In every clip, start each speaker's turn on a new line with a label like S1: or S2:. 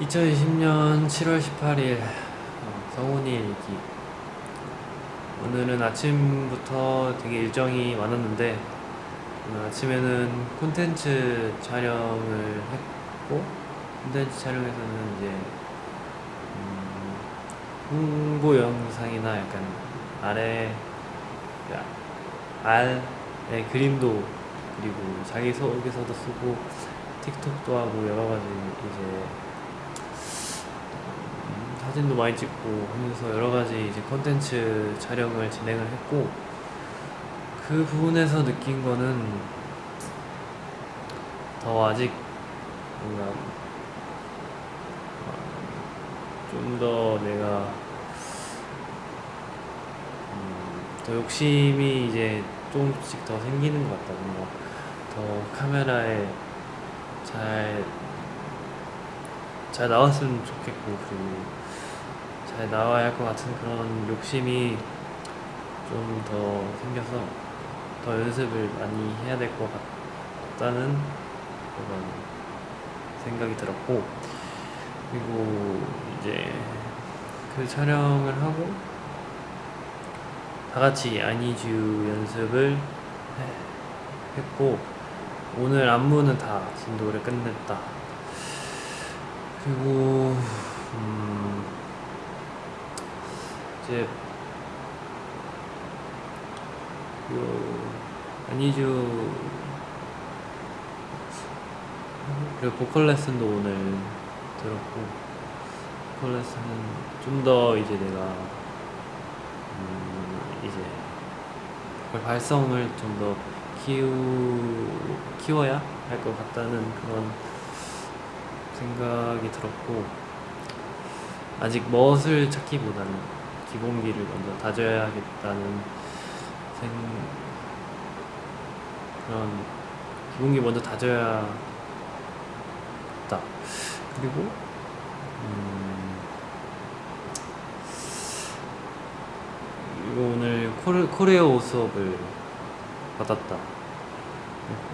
S1: 2020년 7월 18일 성훈이 일기. 오늘은 아침부터 되게 일정이 많았는데 오늘 아침에는 콘텐츠 촬영을 했고 콘텐츠 촬영에서는 이제 음, 홍보 영상이나 약간 아래 그 알의 그림도 그리고 자기소개서도 쓰고 틱톡도 하고 여러 가지 이제 음, 사진도 많이 찍고 하면서 여러 가지 이제 컨텐츠 촬영을 진행을 했고 그 부분에서 느낀 거는 더 아직 뭔가 어, 좀더 내가 음, 더 욕심이 이제 조금씩 더 생기는 것 같다. 뭔가 더 카메라에 잘, 잘 나왔으면 좋겠고, 그리고 잘 나와야 할 것 같은 그런 욕심이 좀 더 생겨서 더 연습을 많이 해야 될 것 같다는 그런 생각이 들었고, 그리고 이제 그 촬영을 하고 다 같이 아니쥬 연습을 했고, 오늘 안무는 다 진도를 끝냈다. 그리고 음 이제 그 아니죠 그리고 보컬 레슨도 오늘 들었고 보컬 레슨은 좀 더 이제 내가 음 이제 보컬 발성을 좀 더 키우, 키워야 할 것 같다는 그런 생각이 들었고 아직 멋을 찾기보다는 기본기를 먼저 다져야겠다는 생 그런 기본기 먼저 다져야 다. 그리고 음 이거 오늘 코레, 코레오 수업을 받았다.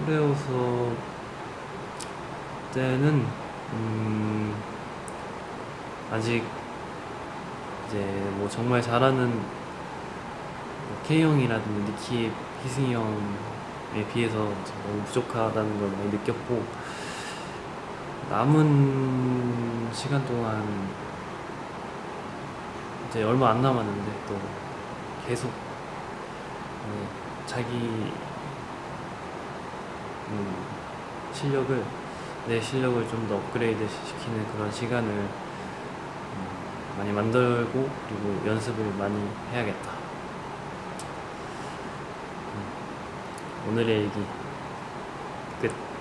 S1: 코레오 수업 때는 음 아직 이제 뭐 정말 잘하는 뭐 K형이라든지 니키 희승이 형에 비해서 너무 부족하다는 걸 많이 느꼈고 남은 시간 동안 이제 얼마 안 남았는데 또 계속 자기 음, 실력을 내 실력을 좀 더 업그레이드 시키는 그런 시간을 음, 많이 만들고 그리고 연습을 많이 해야겠다. 음. 오늘의 얘기 끝.